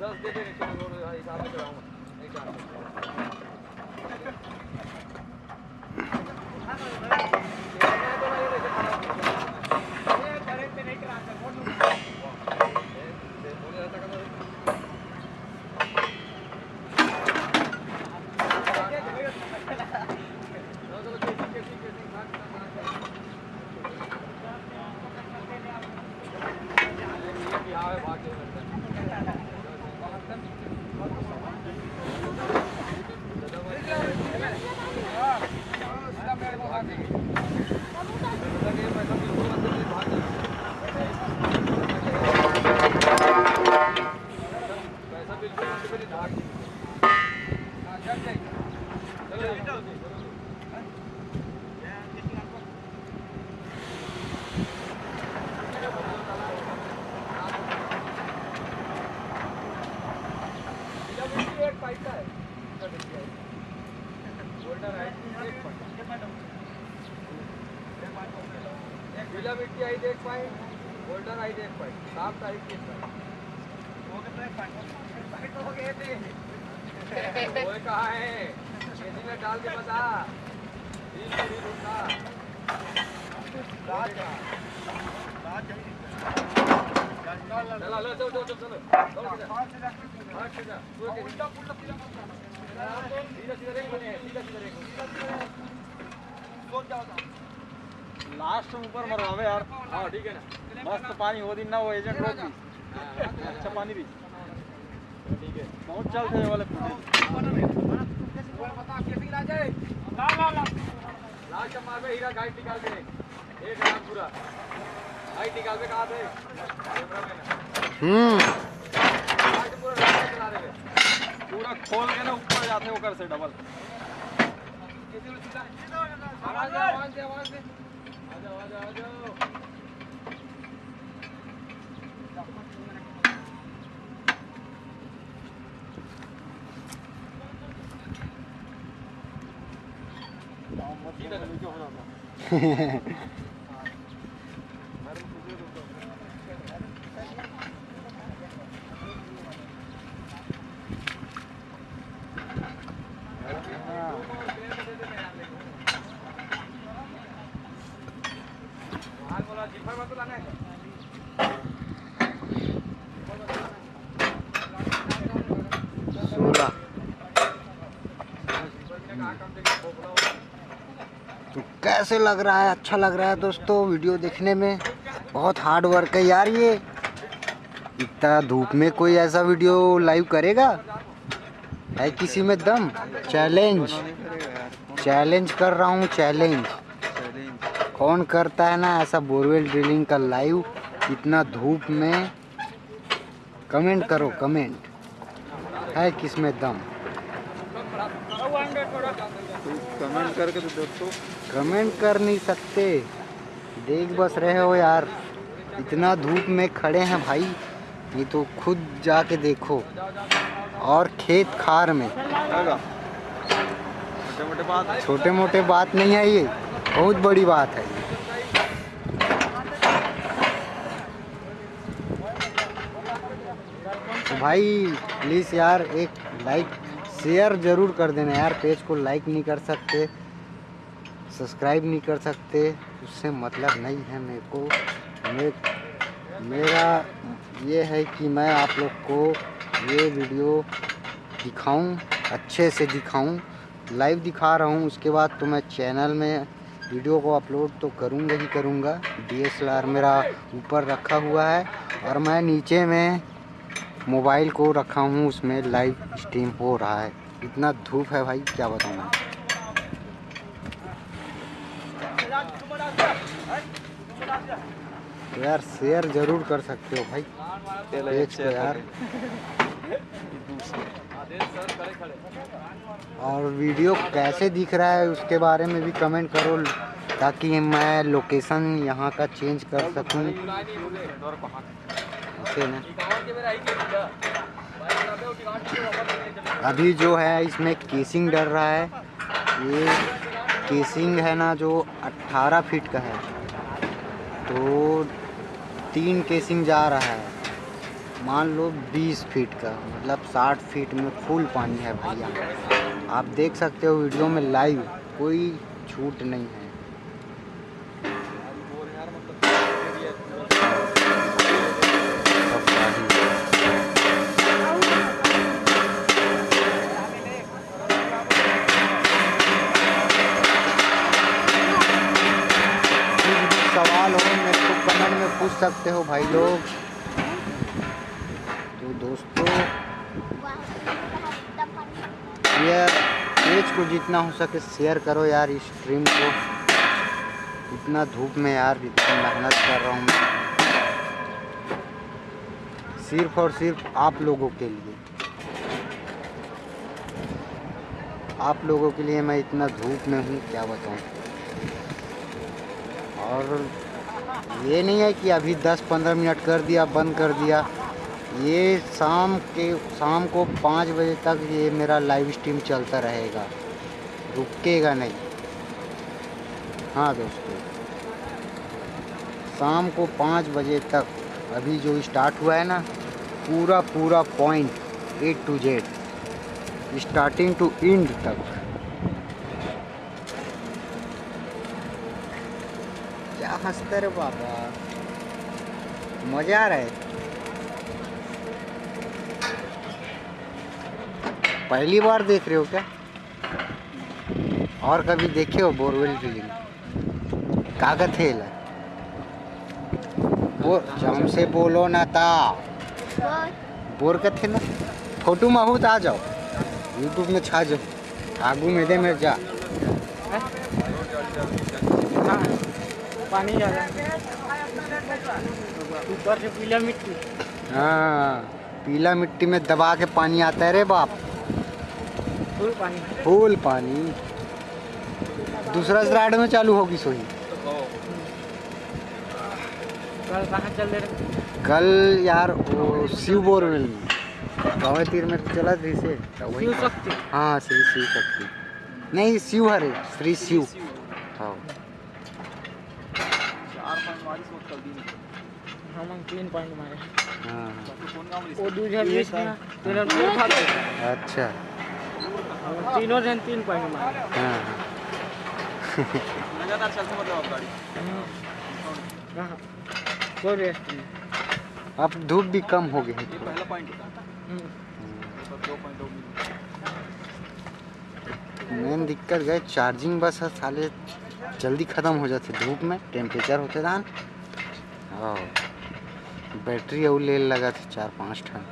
दस दे दे चलो हिसाब से चलाऊँगा एक काम पैसा बिल्कुल मेरी धाक चलो एक पैसा है गोल्डन है एक गीला मिट्टी आई एक पॉइंट गोल्डन आई एक पॉइंट साफ़ आई एक पॉइंट वो कहा है? खेती में डाल के बता। बीस मिनट रुकना चलो लो चलो चलो चलो। चलो हाँ सीधा तू के सीधा सीधा बने सीधा सीधा रेख लास्ट ऊपर मरवावे यार। हाँ ठीक है ना। मस्त पानी हो दिन ना वो एजेंट रोक भी। हाँ, अच्छा पानी भी। ठीक है। बहुत चल थे ये वाले लास्ट मार पे हीरा गाइड निकाल के दे। एक लाख पूरा। गाइड निकाल के कहा थे हम्म। पूरा खोल के ना ऊपर जाते होकर से डबल आवाज़ दे आवाज़ दे आवाज़ दे। आ जाओ आ जाओ आ जाओ हाल बोला जिफर मत लाना है सोलह तो कैसे लग रहा है? अच्छा लग रहा है दोस्तों, वीडियो देखने में। बहुत हार्ड वर्क है यार ये। इतना धूप में कोई ऐसा वीडियो लाइव करेगा? है किसी में दम? चैलेंज चैलेंज कर रहा हूँ चैलेंज कौन करता है ना ऐसा बोरवेल ड्रिलिंग का लाइव इतना धूप में। कमेंट करो कमेंट है किसमें दम? कमेंट करके तो दोस्तों कमेंट कर नहीं सकते। देख बस रहे हो यार। इतना धूप में खड़े हैं भाई। ये तो खुद जाके देखो। और खेत खार में। छोटे मोटे बात नहीं है ये। बहुत बड़ी बात है। तो भाई प्लीज़ यार एक लाइक शेयर ज़रूर कर देना यार पेज को लाइक नहीं कर सकते सब्सक्राइब नहीं कर सकते उससे मतलब नहीं है मेरे को। मे, मेरा ये है कि मैं आप लोग को ये वीडियो दिखाऊँ अच्छे से दिखाऊँ लाइव दिखा रहा हूँ उसके बाद तो मैं चैनल में वीडियो को अपलोड तो करूँगा ही करूँगा। डीएसएलआर मेरा ऊपर रखा हुआ है और मैं नीचे में मोबाइल को रखा हूँ उसमें लाइव स्ट्रीम हो रहा है। इतना धूप है भाई क्या बताऊँ मैं? तो यार शेयर ज़रूर कर सकते हो भाई। पेज यार। और वीडियो कैसे दिख रहा है उसके बारे में भी कमेंट करो ताकि मैं लोकेशन यहाँ का चेंज कर सकूँ। अभी जो है, इसमें केसिंग डर रहा है। ये केसिंग है ना, जो 18 फीट का है। तो तीन केसिंग जा रहा है। मान लो 20 फीट का मतलब 60 फीट में फुल पानी है भैया। आप देख सकते हो वीडियो में लाइव कोई छूट नहीं है। भाई लोग। तो दोस्तों, ये पेज को जितना हो सके शेयर करो यार इस स्ट्रीम को। इतना धूप में यार इतना मेहनत कर रहा हूँ सिर्फ़ और सिर्फ़ आप लोगों के लिए। आप लोगों के लिए मैं इतना धूप में हूँ, क्या बताऊँ। और ये नहीं है कि अभी 10-15 मिनट कर दिया, बंद कर दिया। ये शाम के, शाम को पाँच बजे तक ये मेरा लाइव स्ट्रीम चलता रहेगा। रुकेगा नहीं। हाँ दोस्तों। शाम को पाँच बजे तक अभी जो स्टार्ट हुआ है ना, पूरा पूरा point A to Z starting to end तक क्या हँसते रे बाबा। मज़ा आ रहा है। पहली बार देख रहे हो क्या? और कभी देखे हो बोरवेल ड्रिलिंग कागज़ है वो हमसे बोलो ना ता। बोर का थे ना? फ़ोटो में हो तो आ जाओ। यूट्यूब में छा जाओ। आगू में दे मेरे जा। पानी ज़्यादा ऊपर से पीला मिट्टी। हाँ पीला मिट्टी में दबा के पानी आता है रे बाप। फुल पानी। फुल पानी। दूसरा स्लाइड में चालू होगी सोई कल कहाँ चल रहे? कल यार वो शिव बोरवेल में गाँव तीर में तो चला थी से। शिव शक्ति? हाँ श्री शिव शक्ति। नहीं शिव हरे श्री शिव। हाँ चार पॉइंट मारी सो कल दिन हम हम तीन पॉइंट मारे। हाँ। वो दूसरा में तेरह दो था। अच्छा। तीनों जन तीन पॉइंट मारे। हाँ लगातार चलते मतलब गाड़ी। कोई रेस्ट नहीं अब धूप भी कम हो गई है ये पहला पॉइंट होता है हम्म, दो पॉइंट मेन दिक्कत गए चार्जिंग बस है साले जल्दी ख़त्म हो जाते धूप में टेम्परेचर होते दान और बैटरी और ले लगा थे चार पाँच ठन।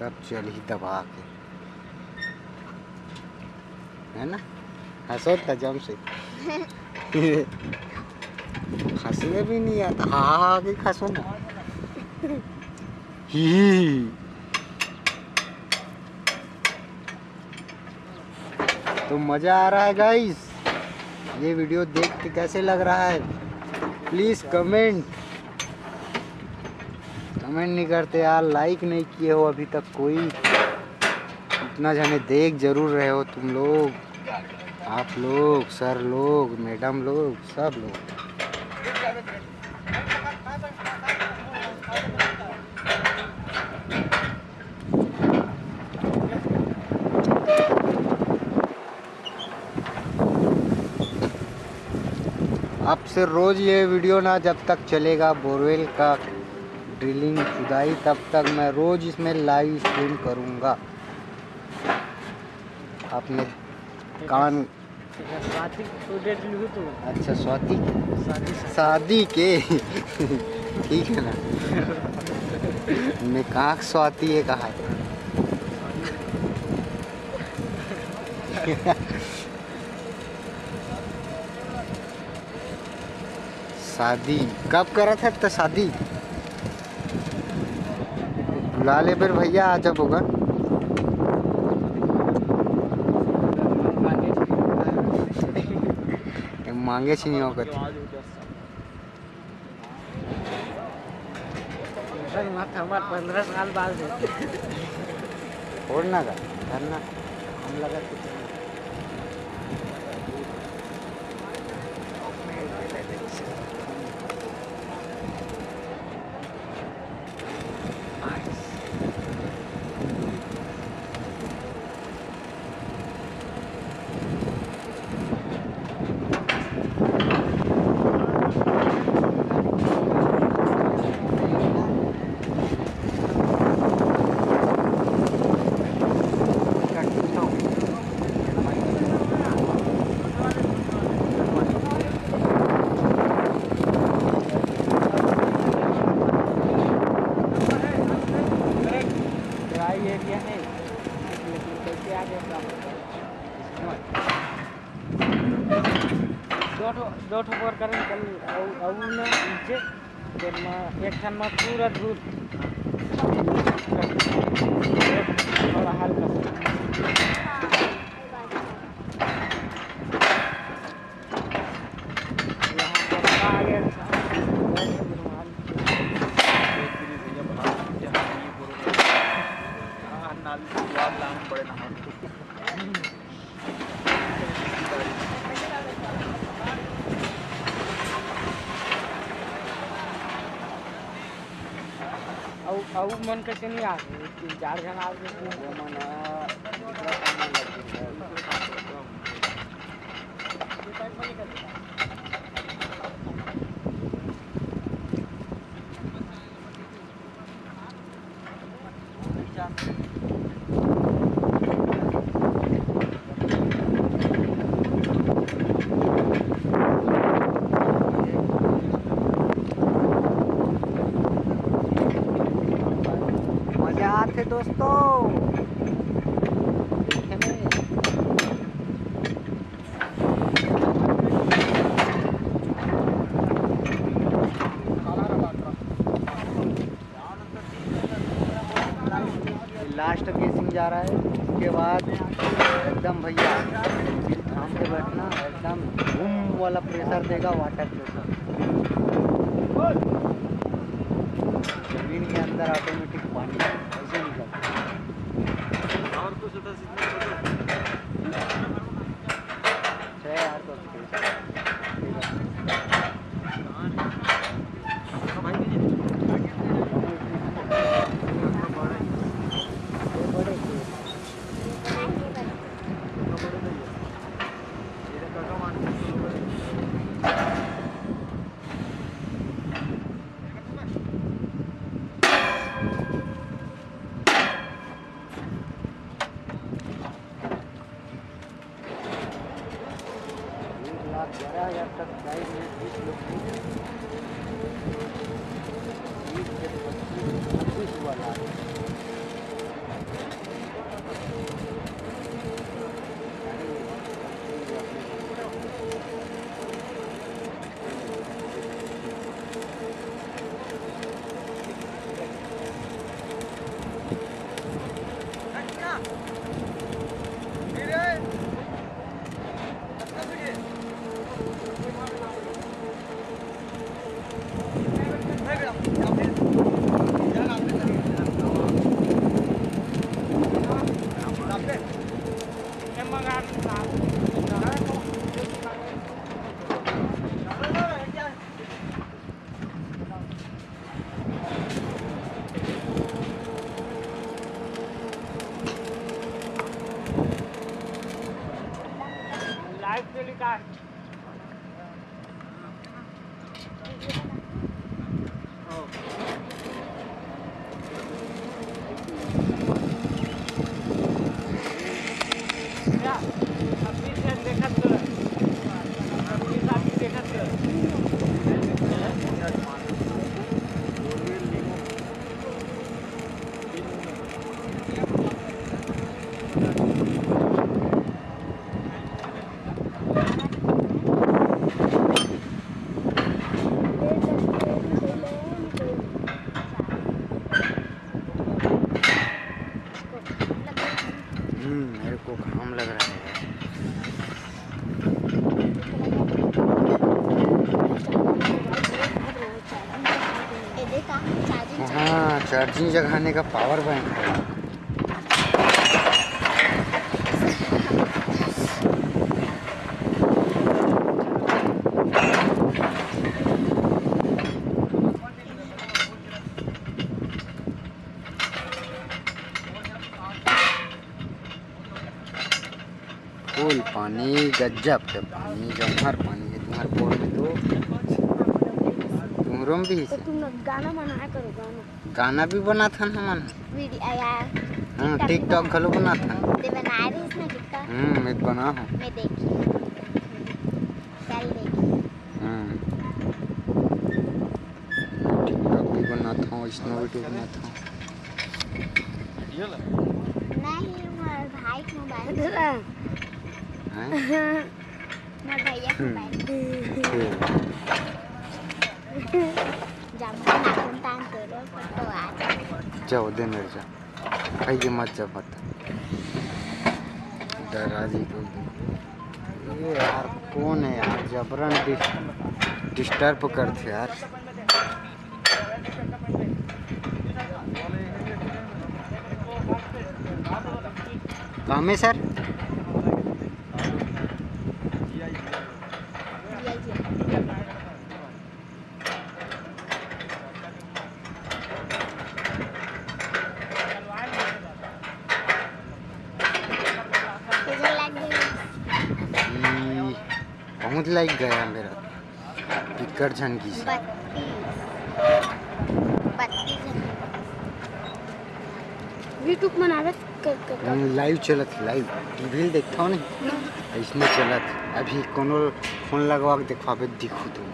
तब चल ही दबा के। है ना? हंसो था जम से। हंसने भी नहीं आता। हाँ आगे हंसो ना। ही तो मज़ा आ रहा है गाइस ये वीडियो देख के कैसे लग रहा है? प्लीज़ कमेंट कमेंट नहीं करते यार लाइक नहीं किए हो अभी तक कोई। इतना जने देख ज़रूर रहे हो तुम लोग। आप लोग, सर लोग, मैडम लोग, सब लोग अब से रोज़ ये वीडियो ना जब तक चलेगा बोरवेल का ड्रिलिंग खुदाई, तब तक मैं रोज़ इसमें लाइव स्ट्रीम करूँगा। अपने कान अच्छा स्वाति शादी के। ठीक है ना? मैं स्वाति है कहा शादी? कब करा था तो शादी? बुला ले फिर भैया आ जब होगा मांगे छी नहीं होकर पंद्रह साल बाद। और ना का धरना हम लगा कुछ मैं पूरा दूध मन कैसे नहीं आ तीन चार जन आ गए बूम वाला प्रेशर देगा वाटर प्रेशर ज़मीन के अंदर ऑटोमेटिक पानी ऐसे निकलता और कुछ चार्जिंग जगाने का पावर बैंक है। फुल पानी, गजब के पानी, जमहर पानी है तुम्हारे बोर में तो। तुम्हारों में भी तो तुम गाना बनाया करो, गाना। गाना भी बना था ना मन वीडियो यार हाँ टिकटॉक घलो बना था ते बना हम्म मैं बना हूँ। मैं देखी। कल देखी। हम्म टिकटॉक भी बनाता हूँ स्नो वीडियो बनाता हूँ नहीं हमारे भाई को मोबाइल दूसरा हैं? मेरे भैया को मोबाइल ठीक। जब नाखून तान करो तो आ जाए जाओ दे मेरे जा खाइए मत जा मत। दादाजी को। ये यार, कौन है यार? जबरन डिस्टर्ब करते यार। काम है सर जिया जिया तुझे लग गई ई, बहुत लाइक गया मेरा। पिकर झनकी से। यूट्यूब कर लाइव चलत लाइव टीवी देखता हूँ नहीं इसमें चलत अभी कोनो फ़ोन लगवा के देखवाबे दिखू तुम।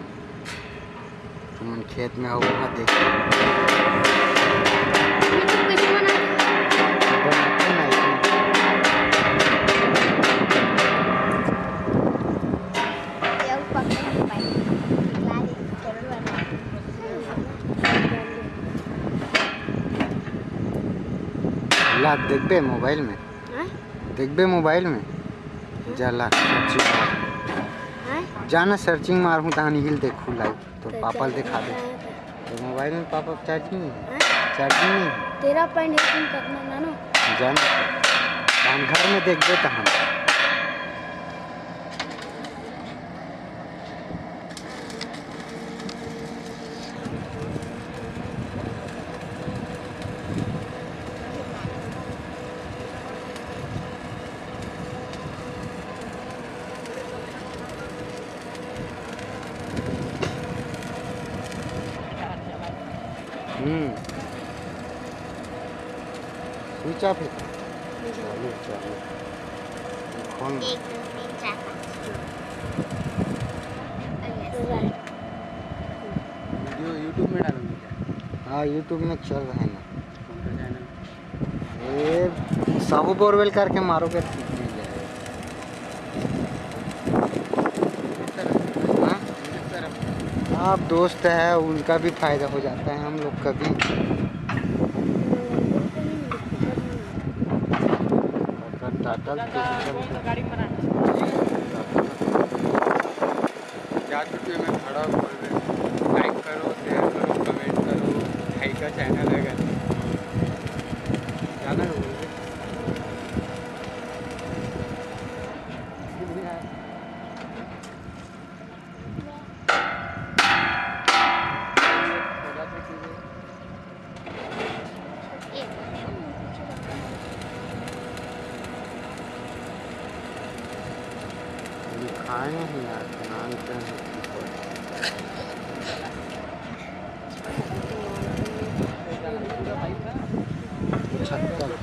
तुम खेत में हो वहाँ देख। देखबे मोबाइल में? देख देखबे मोबाइल में? जला सर्चिंग मार। हाँ? जाना सर्चिंग मार हूँ तहानी हिल देखू लाइव तो पापा दिखा दे। तो मोबाइल में पापा चार्जिंग नहीं है? चार्जिंग नहीं? है तेरह पॉइंट एटीन करना ना जाना। हम घर में देख देखबे तहान। दो तीन चार पाँच वीडियो यूट्यूब में डालूँगी हाँ यूट्यूब में चल रहे हैं ना। ये साहू बोरवेल करके मारोगे तो हाँ? आप दोस्त है उनका भी फ़ायदा हो जाता है हम लोग का भी। गाडी चालते खाए नहीं यार बनाते हैं पचहत्तर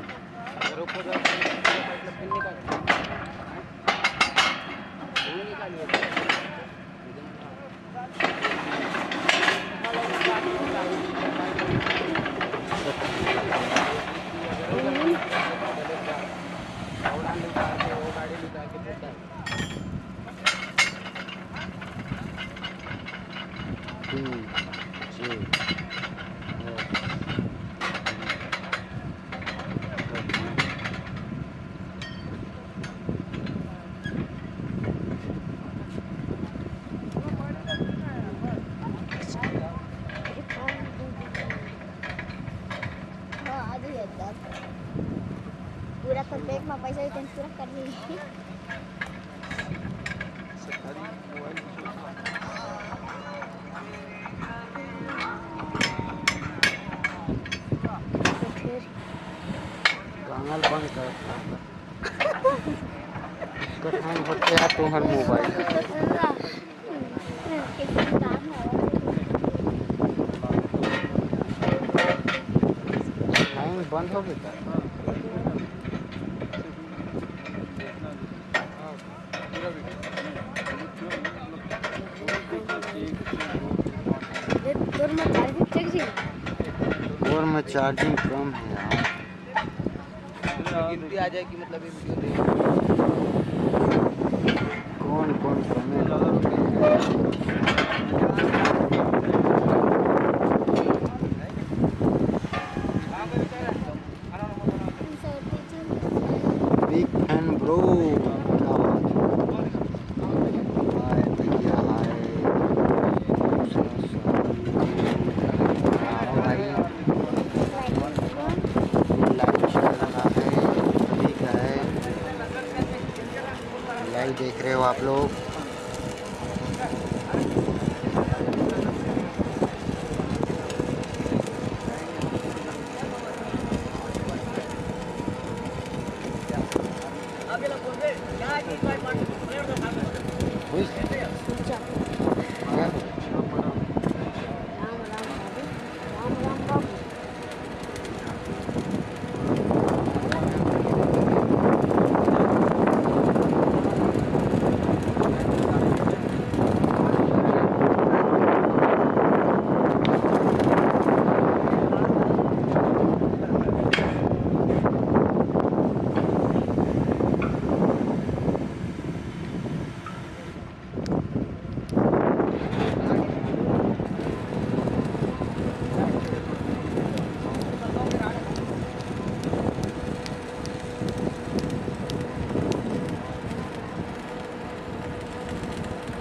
का com हर मोबाइल। हाँ, बंद हो गया और में चार्जिंग कम है यार। आ जाएगी मतलब Simón contra Melo.